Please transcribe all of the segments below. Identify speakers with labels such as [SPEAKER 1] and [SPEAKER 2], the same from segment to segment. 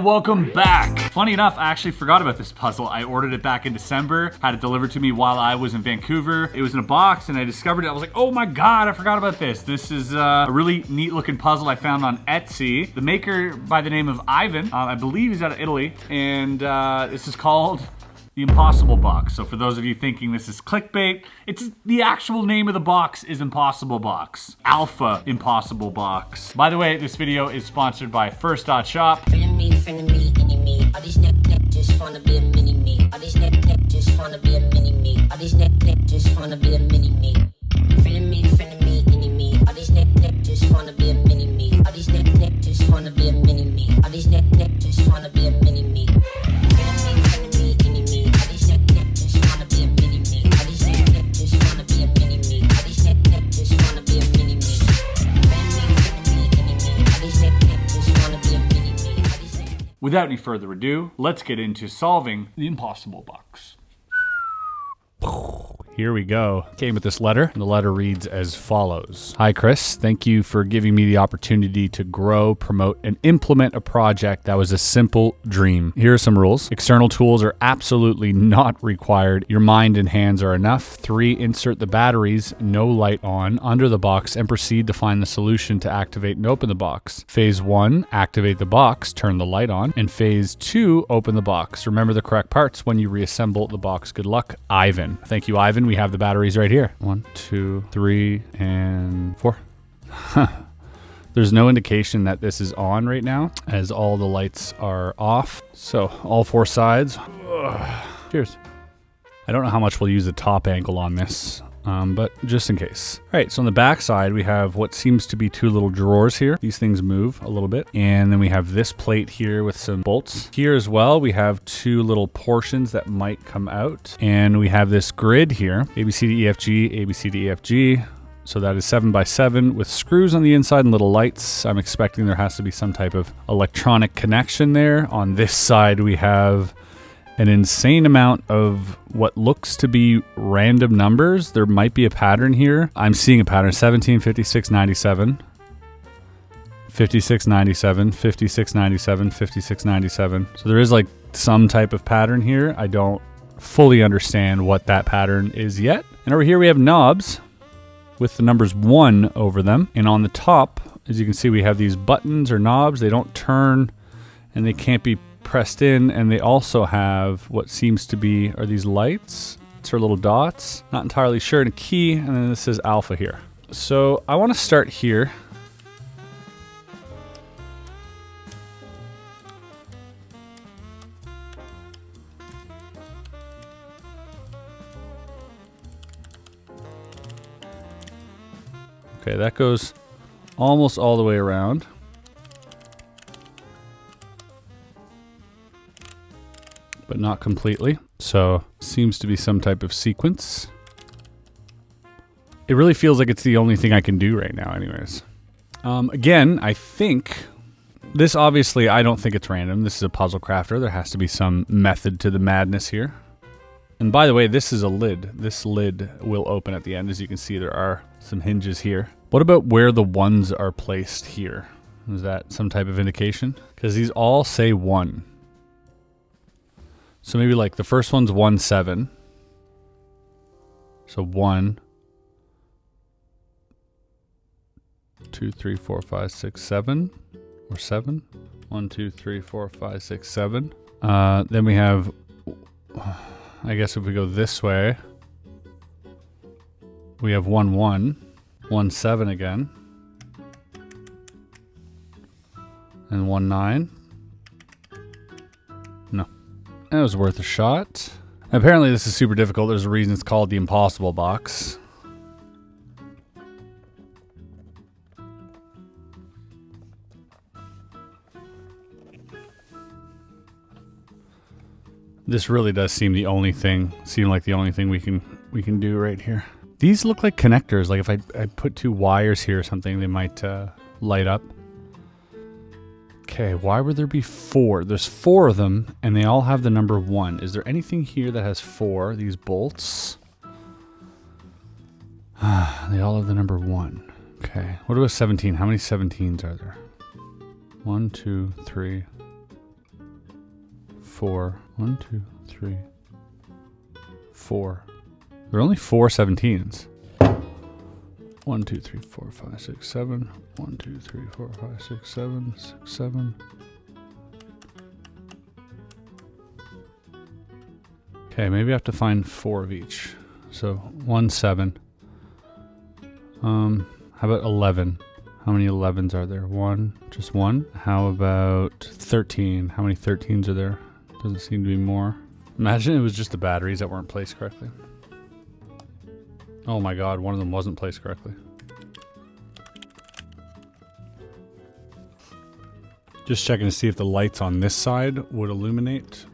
[SPEAKER 1] And welcome back. Funny enough, I actually forgot about this puzzle. I ordered it back in December, had it delivered to me while I was in Vancouver. It was in a box and I discovered it. I was like, oh my God, I forgot about this. This is uh, a really neat looking puzzle I found on Etsy. The maker by the name of Ivan, uh, I believe he's out of Italy. And uh, this is called the Impossible Box. So for those of you thinking this is clickbait, it's the actual name of the box is Impossible Box. Alpha Impossible Box. By the way, this video is sponsored by First Dot Shop.
[SPEAKER 2] Me, friend of me, me. All these neck neck just wanna be a mini me. All these neck neck just wanna be a mini me. All these neck neck just wanna be a mini
[SPEAKER 1] Without any further ado, let's get into solving the Impossible Box. Here we go. Came with this letter, the letter reads as follows Hi, Chris. Thank you for giving me the opportunity to grow, promote, and implement a project that was a simple dream. Here are some rules external tools are absolutely not required. Your mind and hands are enough. Three, insert the batteries, no light on, under the box, and proceed to find the solution to activate and open the box. Phase one, activate the box, turn the light on. And phase two, open the box. Remember the correct parts when you reassemble the box. Good luck, Ivan. Thank you, Ivan. We have the batteries right here. One, two, three, and four. There's no indication that this is on right now as all the lights are off. So all four sides. Ugh. Cheers. I don't know how much we'll use the top angle on this, um, but just in case. All right, so on the back side, we have what seems to be two little drawers here. These things move a little bit. And then we have this plate here with some bolts. Here as well, we have two little portions that might come out. And we have this grid here, A, B, C, D, E, F, G, A, B, C, D, E, F, G. So that is seven by seven with screws on the inside and little lights. I'm expecting there has to be some type of electronic connection there. On this side, we have an insane amount of what looks to be random numbers. There might be a pattern here. I'm seeing a pattern 17, 56, 97. 56, 97, 56, 97, 56, 97. So there is like some type of pattern here. I don't fully understand what that pattern is yet. And over here we have knobs with the numbers 1 over them. And on the top, as you can see, we have these buttons or knobs. They don't turn and they can't be pressed in. And they also have what seems to be are these lights. It's her little dots. Not entirely sure. And a key. And then this is alpha here. So I want to start here. Okay, that goes almost all the way around. But not completely. So, seems to be some type of sequence. It really feels like it's the only thing I can do right now, anyways. Um, again, I think this obviously, I don't think it's random. This is a puzzle crafter. There has to be some method to the madness here. And by the way, this is a lid. This lid will open at the end. As you can see, there are some hinges here. What about where the ones are placed here? Is that some type of indication? Because these all say one. So maybe like the first one's 1 7. So 1, 2, 3, 4, 5, 6, 7, or 7. 1, 2, 3, 4, 5, 6, 7. Uh, then we have, I guess if we go this way, we have 1 1, 1 7 again, and 1 9 that was worth a shot. Apparently, this is super difficult. There's a reason it's called the impossible box. This really does seem the only thing, seem like the only thing we can we can do right here. These look like connectors. Like if I, I put two wires here or something, they might uh, light up. Okay, why would there be four? There's four of them, and they all have the number one. Is there anything here that has four? These bolts? they all have the number one. Okay, what about 17? How many 17s are there? One, two, three, four. One, two, three, four. There are only four 17s. One, two, three, four, five, six, seven. One, two, three, four, five, six, seven, six, seven. Okay, maybe I have to find four of each. So one, seven. Um, how about 11? How many 11s are there? One, just one. How about 13? How many 13s are there? Doesn't seem to be more. Imagine it was just the batteries that weren't placed correctly. Oh my god, one of them wasn't placed correctly. Just checking to see if the lights on this side would illuminate.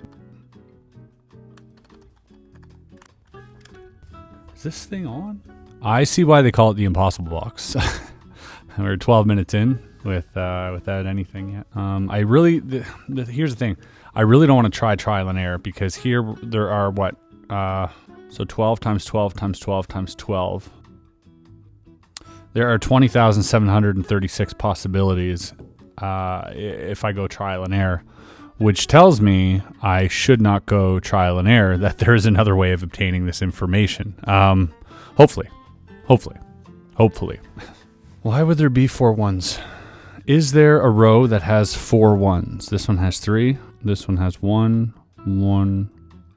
[SPEAKER 1] Is this thing on? I see why they call it the impossible box. We're 12 minutes in with uh, without anything yet. Um, I really the, the, here's the thing. I really don't want to try trial and error because here there are what uh, so 12 times 12 times 12 times 12. There are 20,736 possibilities uh, if I go trial and error, which tells me I should not go trial and error, that there is another way of obtaining this information. Um, hopefully. Hopefully. Hopefully. Why would there be four ones? Is there a row that has four ones? This one has three. This one has one, one.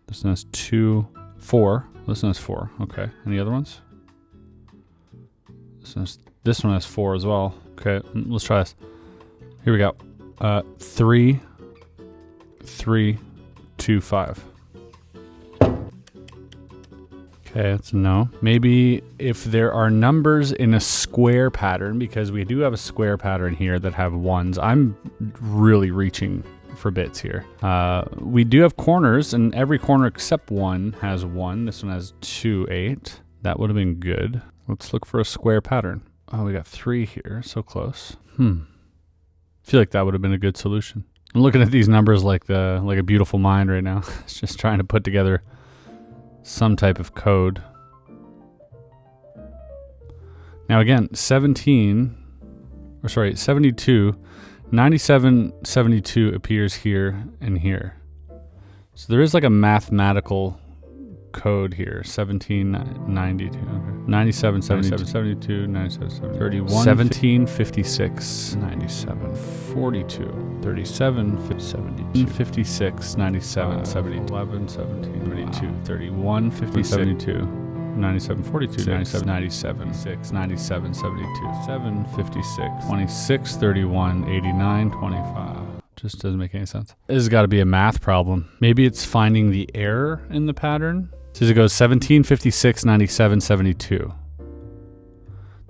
[SPEAKER 1] This one has two, four. This one has four. Okay. Any other ones? This one has, this one has four as well. Okay. Let's try this. Here we go. Uh, three, three, two, five. Okay, that's no. Maybe if there are numbers in a square pattern, because we do have a square pattern here that have ones. I'm really reaching for bits here. Uh, we do have corners, and every corner except one has one. This one has two, eight. That would have been good. Let's look for a square pattern. Oh, we got three here. So close. Hmm. Feel like that would have been a good solution. I'm looking at these numbers like the like a beautiful mind right now. it's just trying to put together some type of code. Now again, 17 or sorry, 72 97 72 appears here and here. So there is like a mathematical code here 1792 okay. 97 77 72 97 70, 31 17 56 97 42 37 72 56 97 70 11 17 22 31 50 72 97 42 97 97 6 97 72 7 56 26 31 89 25 just doesn't make any sense. This has got to be a math problem. Maybe it's finding the error in the pattern. So it goes 17, 56, 97, 72.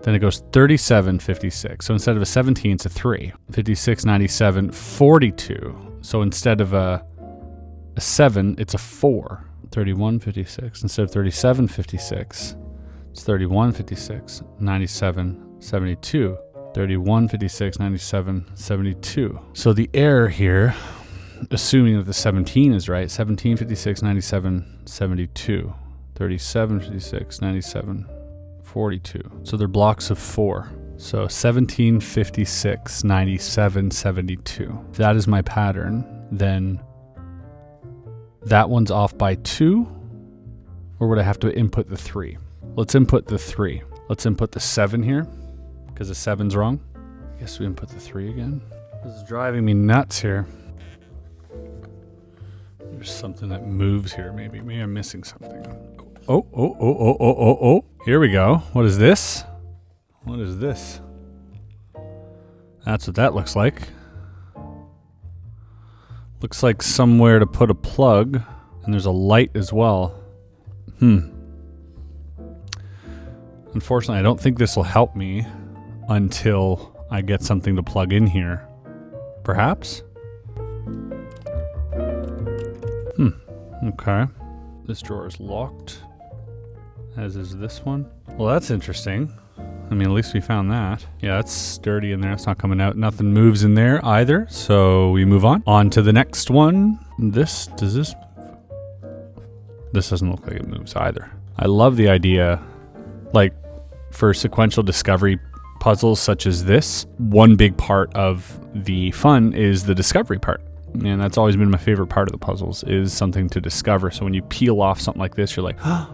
[SPEAKER 1] Then it goes 37, 56. So instead of a 17, it's a 3. 56, 97, 42. So instead of a, a 7, it's a 4. 31, 56. Instead of 37, 56, it's 31, 56, 97, 72. 31, 56, 97, 72. So the error here, assuming that the 17 is right, 17, 56, 97, 72. 37, 56, 97, 42. So they're blocks of four. So 17, 56, 97, 72. If that is my pattern, then that one's off by two, or would I have to input the three? Let's input the three. Let's input the seven here because the seven's wrong. I guess we input the three again. This is driving me nuts here. There's something that moves here. Maybe, maybe I'm missing something. Oh, oh, oh, oh, oh, oh, oh. oh. Here we go. What is this? What is this? That's what that looks like. Looks like somewhere to put a plug, and there's a light as well. Hmm. Unfortunately, I don't think this will help me until I get something to plug in here. Perhaps? Hmm. Okay. This drawer is locked, as is this one. Well, that's interesting. I mean, at least we found that. Yeah, it's sturdy in there. It's not coming out. Nothing moves in there either. So we move on. On to the next one. This, does this, this doesn't look like it moves either. I love the idea, like for sequential discovery puzzles such as this, one big part of the fun is the discovery part. and that's always been my favorite part of the puzzles is something to discover. So when you peel off something like this, you're like, ah,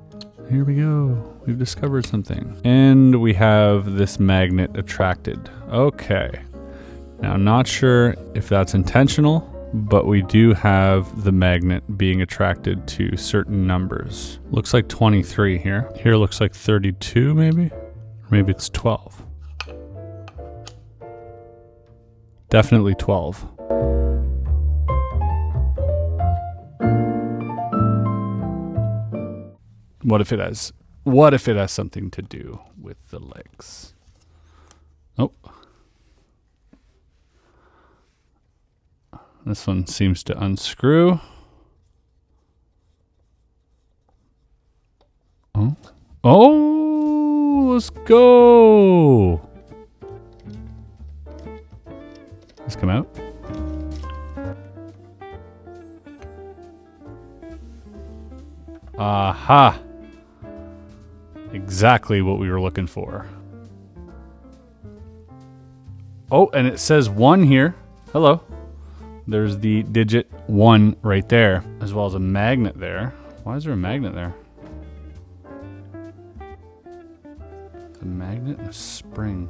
[SPEAKER 1] here we go. We've discovered something. And we have this magnet attracted. Okay. Now, not sure if that's intentional, but we do have the magnet being attracted to certain numbers. Looks like 23 here. Here looks like 32 maybe? Maybe it's 12. Definitely 12. What if it has what if it has something to do with the legs? Oh. This one seems to unscrew. Oh. Oh, let's go. Let's come out. Aha. Exactly what we were looking for. Oh, and it says one here. Hello. There's the digit one right there, as well as a magnet there. Why is there a magnet there? A magnet and a spring.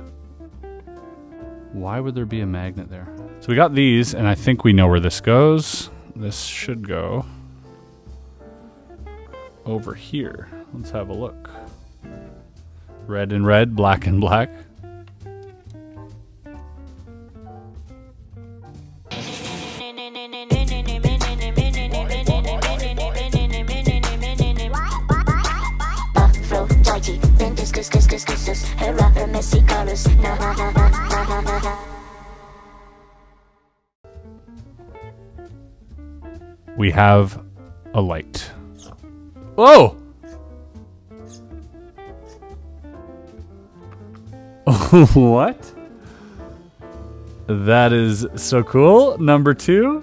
[SPEAKER 1] Why would there be a magnet there? So we got these, and I think we know where this goes. This should go over here. Let's have a look. Red and red, black and black. We have a light. Whoa! what? That is so cool. Number two.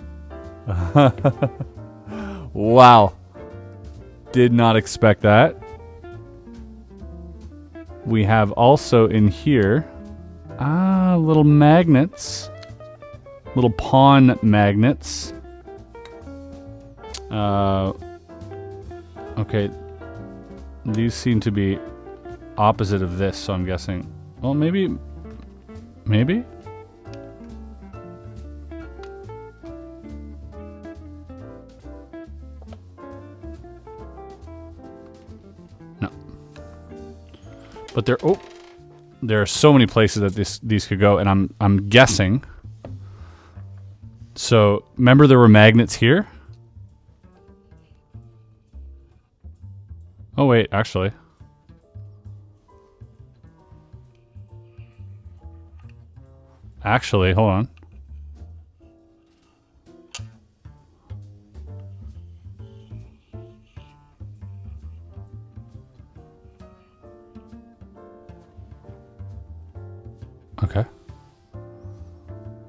[SPEAKER 1] wow. Did not expect that. We have also in here, ah, little magnets. Little pawn magnets. Uh, okay. These seem to be opposite of this, so I'm guessing well, maybe... Maybe? No. But there... Oh! There are so many places that this these could go, and I'm I'm guessing. So, remember there were magnets here? Oh wait, actually. Actually, hold on. Okay.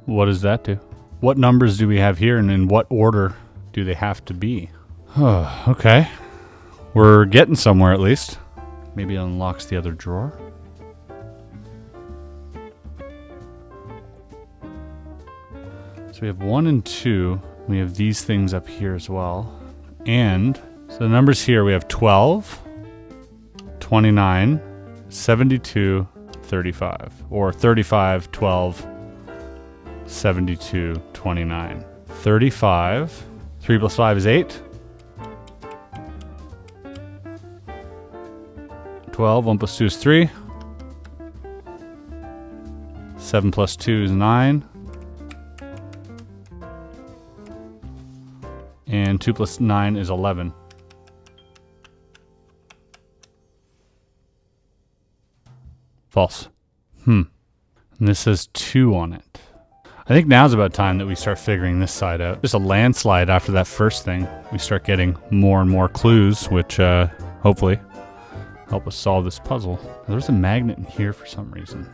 [SPEAKER 1] What does that do? What numbers do we have here and in what order do they have to be? okay. We're getting somewhere at least. Maybe it unlocks the other drawer. So we have one and two. We have these things up here as well. And so the numbers here we have 12, 29, 72, 35. Or 35, 12, 72, 29. 35. 3 plus 5 is 8. 12. 1 plus 2 is 3. 7 plus 2 is 9. And 2 plus 9 is 11. False. Hmm. And this says 2 on it. I think now's about time that we start figuring this side out. Just a landslide after that first thing. We start getting more and more clues, which uh, hopefully help us solve this puzzle. There's a magnet in here for some reason.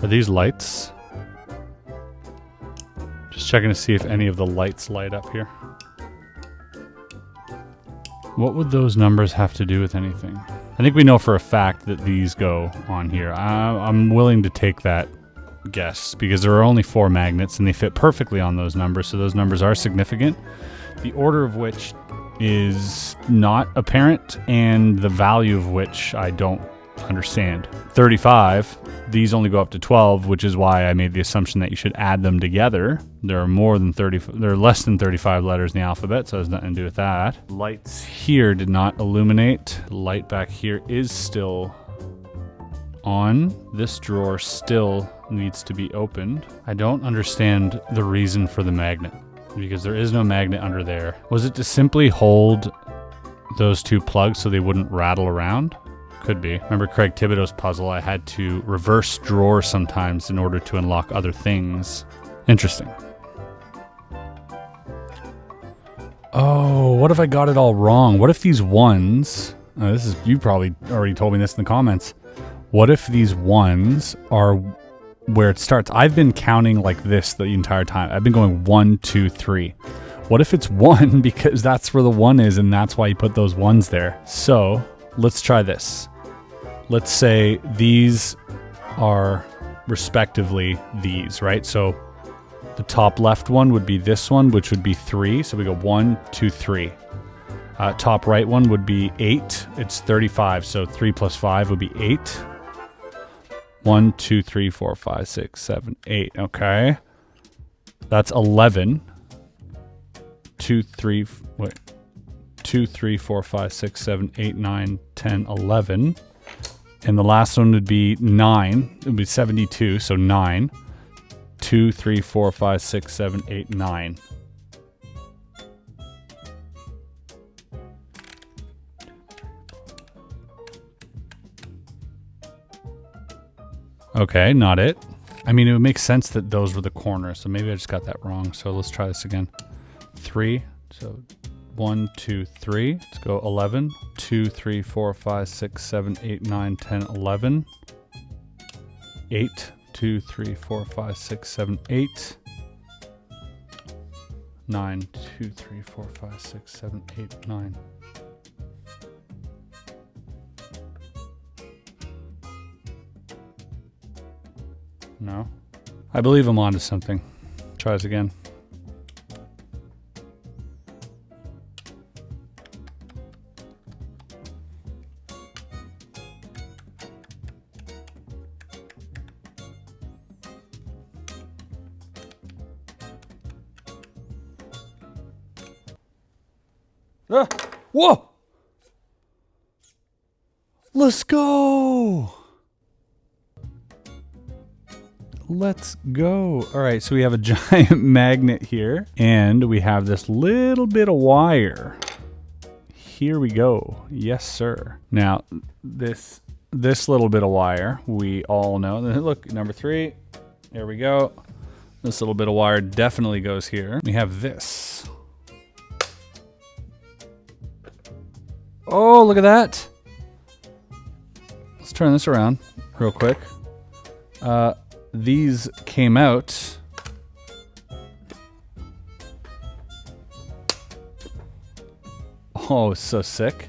[SPEAKER 1] Are these lights? Just checking to see if any of the lights light up here. What would those numbers have to do with anything? I think we know for a fact that these go on here. I, am willing to take that guess because there are only four magnets and they fit perfectly on those numbers, so those numbers are significant. The order of which is not apparent, and the value of which I don't understand. 35, these only go up to 12, which is why I made the assumption that you should add them together. There are more than 30, there are less than 35 letters in the alphabet, so it has nothing to do with that. Lights here did not illuminate. Light back here is still on. This drawer still needs to be opened. I don't understand the reason for the magnet because there is no magnet under there. Was it to simply hold those two plugs so they wouldn't rattle around? Could be. Remember Craig Thibodeau's puzzle? I had to reverse drawer sometimes in order to unlock other things. Interesting. Oh, what if I got it all wrong? What if these ones, this is, you probably already told me this in the comments. What if these ones are where it starts? I've been counting like this the entire time. I've been going one, two, three. What if it's one because that's where the one is and that's why you put those ones there? So let's try this. Let's say these are respectively these, right? So the top left one would be this one, which would be three. So we go one, two, three. Uh, top right one would be eight. It's 35. So three plus five would be eight. One, two, three, four, five, six, seven, eight. Okay. That's 11. Two, three, wait. Two, three, four, five, six, seven, eight, nine, 10, 11. And the last one would be 9. It would be 72, so 9. 2, 3, 4, 5, 6, 7, 8, 9. Okay, not it. I mean, it would make sense that those were the corners, so maybe I just got that wrong. So let's try this again. 3, so one, two, three. Let's go 11. 2, 3, 4, 5, 6, 7, 8, 9, 10, 11. 8. 2, 3, 4, 5, 6, 7, 8. 9, 2, 3, 4, 5, 6, 7, 8, 9. No. I believe I'm onto something. Try this again. Let's go! Let's go. All right, so we have a giant magnet here, and we have this little bit of wire. Here we go. Yes, sir. Now, this this little bit of wire, we all know. Look, number three. There we go. This little bit of wire definitely goes here. We have this. Oh, look at that. Let's turn this around real quick. Uh, these came out. Oh, so sick.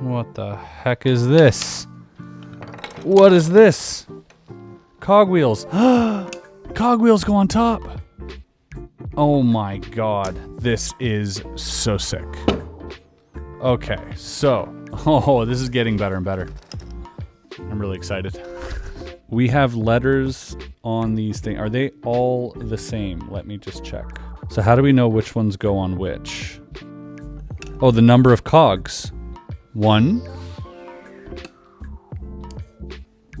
[SPEAKER 1] What the heck is this? What is this? Cogwheels. Cogwheels go on top. Oh my god. This is so sick. Okay, so. Oh, this is getting better and better. I'm really excited. We have letters on these things. Are they all the same? Let me just check. So how do we know which ones go on which? Oh, the number of cogs. One,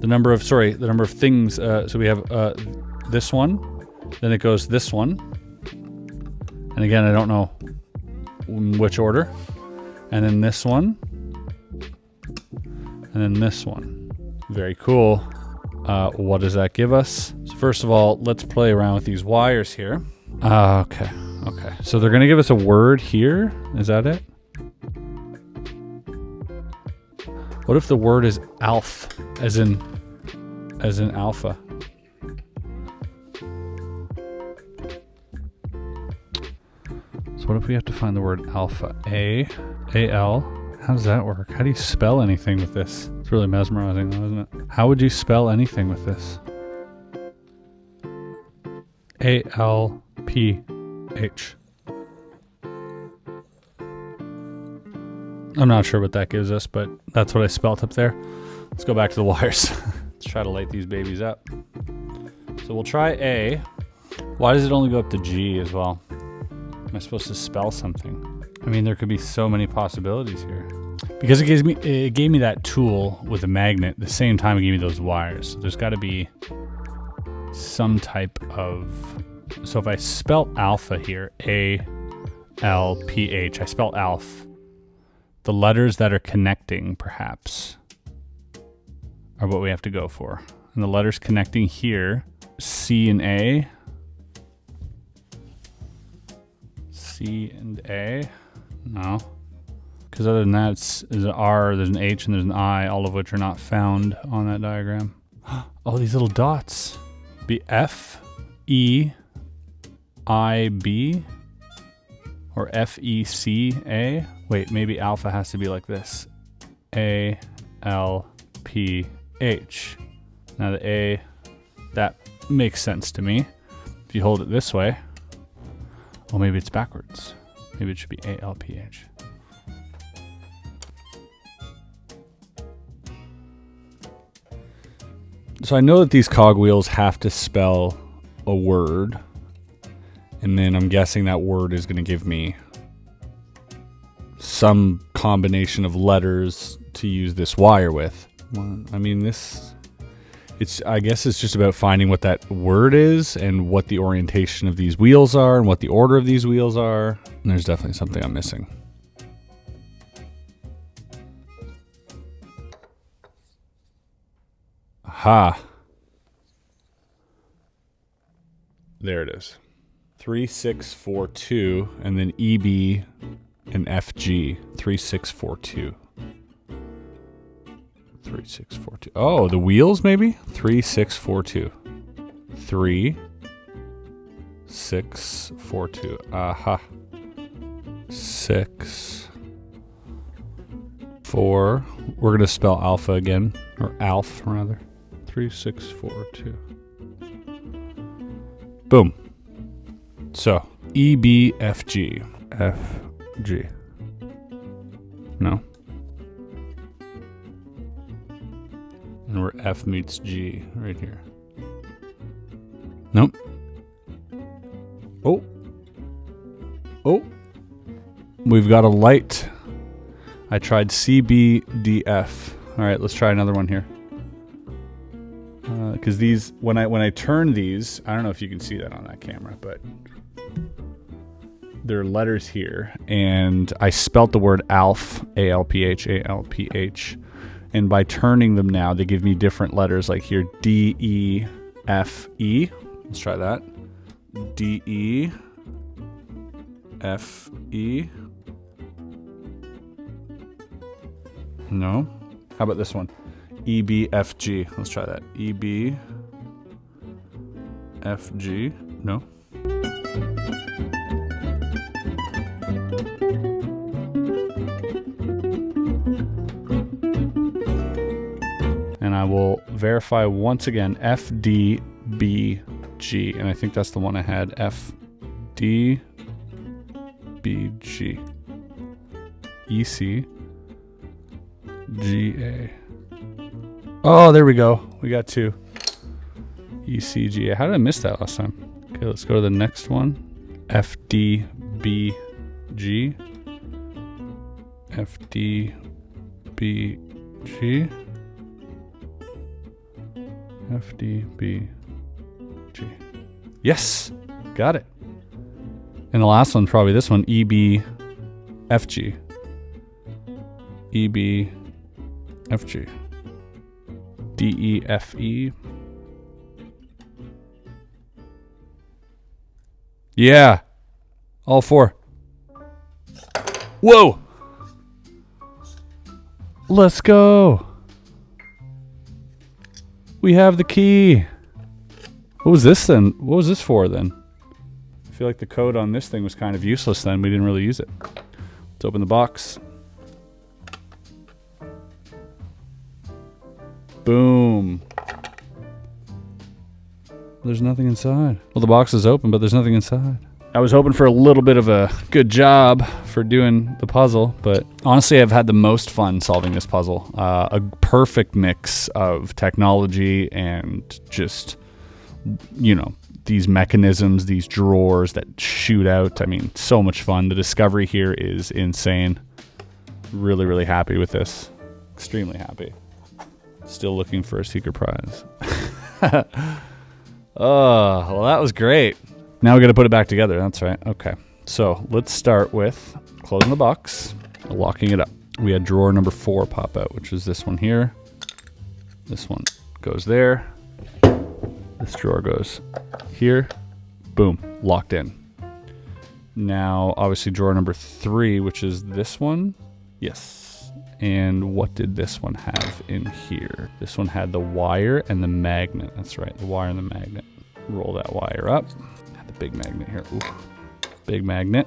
[SPEAKER 1] the number of sorry the number of things uh, so we have uh, this one then it goes this one and again I don't know which order. And then this one. And then this one. Very cool. Uh, what does that give us? So first of all let's play around with these wires here. Uh, okay okay. So they're gonna give us a word here. Is that it? What if the word is alf as in as an alpha. What if we have to find the word alpha? A, A L. How does that work? How do you spell anything with this? It's really mesmerizing, though, isn't it? How would you spell anything with this? A L P H. I'm not sure what that gives us, but that's what I spelt up there. Let's go back to the wires. Let's try to light these babies up. So we'll try A. Why does it only go up to G as well? Am I supposed to spell something? I mean, there could be so many possibilities here. Because it gives me it gave me that tool with a magnet, the same time it gave me those wires. So there's got to be some type of so if I spell alpha here, A L P H, I spell alpha. The letters that are connecting, perhaps, are what we have to go for. And the letters connecting here, C and A. C and A. No. Because other than that, it's, there's an R, there's an H, and there's an I, all of which are not found on that diagram. Oh, these little dots. Be F, E, I, B, or F, E, C, A. Wait, maybe alpha has to be like this. A, L, P, H. Now the A, that makes sense to me. If you hold it this way, well, maybe it's backwards. Maybe it should be A, L, P, H. So I know that these cogwheels have to spell a word. And then I'm guessing that word is going to give me some combination of letters to use this wire with. I mean, this, it's, I guess it's just about finding what that word is and what the orientation of these wheels are and what the order of these wheels are. And there's definitely something I'm missing. Aha. There it is. 3642 and then EB and FG 3642. 3642. Oh, the wheels maybe? 3642. 3 6 4 2. Aha. 6 4. We're going to spell alpha again or alf rather. 3642. Boom. So, E B F G F G. where F meets G right here. Nope. Oh. Oh. We've got a light. I tried CBDF. All right, let's try another one here. Because uh, these, when I when I turn these, I don't know if you can see that on that camera, but there are letters here, and I spelt the word ALF, A L P H, A L P H, and by turning them now, they give me different letters. Like here, D E F E. Let's try that. D E F E. No. How about this one? E B F G. Let's try that. E B F G. No. Verify once again F D B G. And I think that's the one I had. F D B G. E C G A. Oh, there we go. We got two. ECG. How did I miss that last time? Okay, let's go to the next one. FDBG. FDBG. FDBG. Yes! Got it. And the last one, probably this one, EBFG. EBFG. D E F E. Yeah. All four. Whoa. Let's go. We have the key. What was this then? What was this for then? I feel like the code on this thing was kind of useless then. We didn't really use it. Let's open the box. Boom. There's nothing inside. Well, the box is open, but there's nothing inside. I was hoping for a little bit of a good job for doing the puzzle, but honestly, I've had the most fun solving this puzzle. Uh, a perfect mix of technology and just, you know, these mechanisms, these drawers that shoot out. I mean, so much fun. The discovery here is insane. Really, really happy with this. Extremely happy. Still looking for a secret prize. oh, well, that was great. Now we got to put it back together. That's right. Okay. So let's start with closing the box, locking it up. We had drawer number four pop out, which is this one here. This one goes there. This drawer goes here. Boom, locked in. Now, obviously, drawer number three, which is this one. Yes. And what did this one have in here? This one had the wire and the magnet. That's right, the wire and the magnet. Roll that wire up. Had the big magnet here. Ooh, big magnet.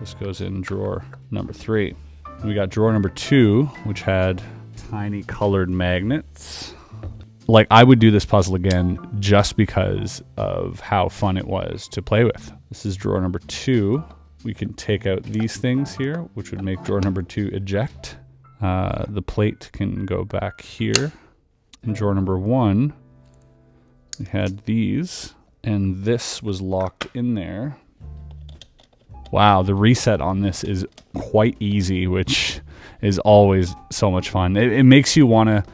[SPEAKER 1] This goes in drawer number three. We got drawer number two, which had tiny colored magnets like I would do this puzzle again just because of how fun it was to play with. This is drawer number two. We can take out these things here, which would make drawer number two eject. Uh, the plate can go back here. In drawer number one, we had these, and this was locked in there. Wow, the reset on this is quite easy, which is always so much fun. It, it makes you want to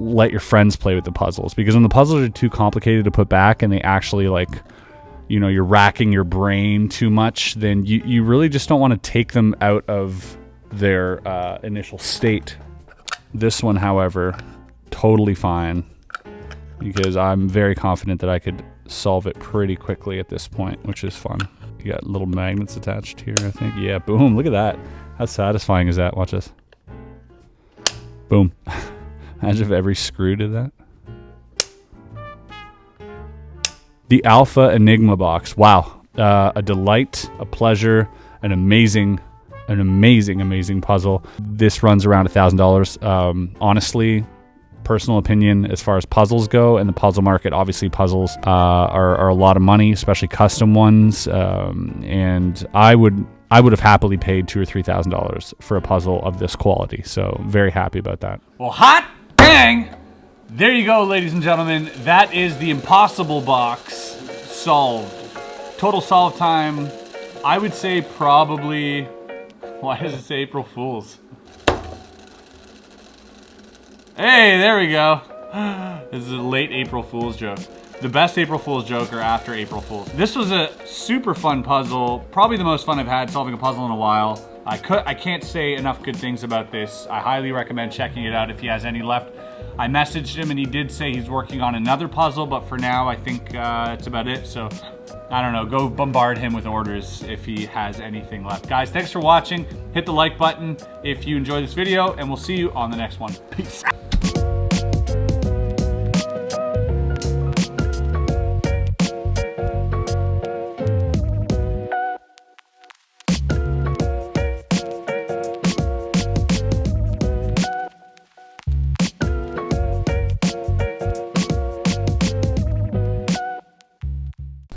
[SPEAKER 1] let your friends play with the puzzles because when the puzzles are too complicated to put back and they actually like you know you're racking your brain too much then you, you really just don't want to take them out of their uh, initial state this one however totally fine because i'm very confident that i could solve it pretty quickly at this point which is fun you got little magnets attached here i think yeah boom look at that how satisfying is that watch this boom Imagine if every screw did that. The Alpha Enigma box. Wow. Uh, a delight, a pleasure, an amazing, an amazing, amazing puzzle. This runs around a $1,000. Um, honestly, personal opinion as far as puzzles go and the puzzle market obviously puzzles uh, are, are, a lot of money especially custom ones um, and i would i would have happily paid two or three thousand dollars for a puzzle of this quality so very happy about that
[SPEAKER 3] well hot Bang! There you go, ladies and gentlemen. That is the impossible box solved. Total solve time, I would say probably, why does it say April Fools? Hey, there we go. This is a late April Fool's joke. The best April Fool's joke are after April Fool's. This was a super fun puzzle. Probably the most fun I've had solving a puzzle in a while. I could I can't say enough good things about this. I highly recommend checking it out if he has any left. I messaged him and he did say he's working on another puzzle, but for now I think uh, about it. So I don't know, go bombard him with orders if he has anything left. Guys, thanks for watching. Hit the like button if you enjoyed this video and we'll see you on the next one. Peace.